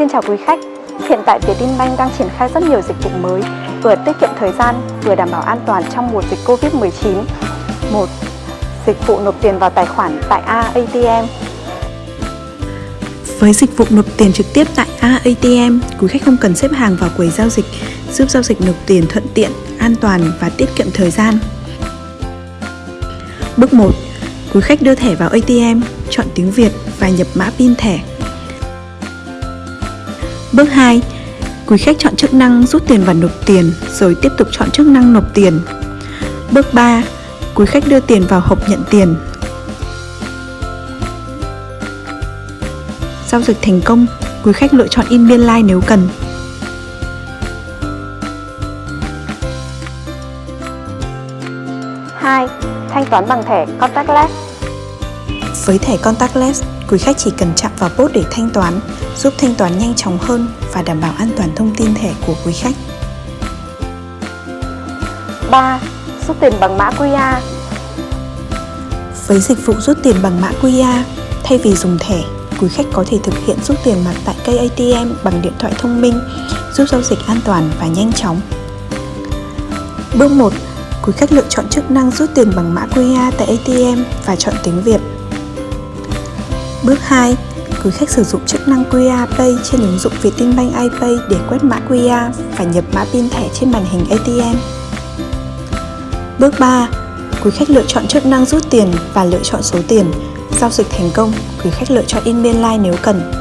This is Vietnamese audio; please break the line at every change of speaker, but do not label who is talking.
Xin chào quý khách, hiện tại Vietinbank đang triển khai rất nhiều dịch vụ mới, vừa tiết kiệm thời gian, vừa đảm bảo an toàn trong mùa dịch Covid-19. 1. Dịch vụ nộp tiền vào tài khoản tại AATM
Với dịch vụ nộp tiền trực tiếp tại AATM, quý khách không cần xếp hàng vào quầy giao dịch, giúp giao dịch nộp tiền thuận tiện, an toàn và tiết kiệm thời gian. Bước 1. Quý khách đưa thẻ vào ATM, chọn tiếng Việt và nhập mã PIN thẻ. Bước 2. Quý khách chọn chức năng rút tiền và nộp tiền rồi tiếp tục chọn chức năng nộp tiền. Bước 3. Quý khách đưa tiền vào hộp nhận tiền. Giao dịch thành công, quý khách lựa chọn in biên lai like nếu cần.
Hai, Thanh toán bằng thẻ contactless
với thẻ contactless, quý khách chỉ cần chạm vào bốt để thanh toán, giúp thanh toán nhanh chóng hơn và đảm bảo an toàn thông tin thẻ của quý khách.
3. Rút tiền bằng mã QR
Với dịch vụ rút tiền bằng mã QR, thay vì dùng thẻ, quý khách có thể thực hiện rút tiền mặt tại cây ATM bằng điện thoại thông minh, giúp giao dịch an toàn và nhanh chóng. Bước 1. Quý khách lựa chọn chức năng rút tiền bằng mã QR tại ATM và chọn tiếng Việt. Bước 2. Quý khách sử dụng chức năng QR Pay trên ứng dụng Vietinbank iPay để quét mã QR và nhập mã pin thẻ trên màn hình ATM. Bước 3. Quý khách lựa chọn chức năng rút tiền và lựa chọn số tiền. Giao dịch thành công, quý khách lựa chọn in biên lai like nếu cần.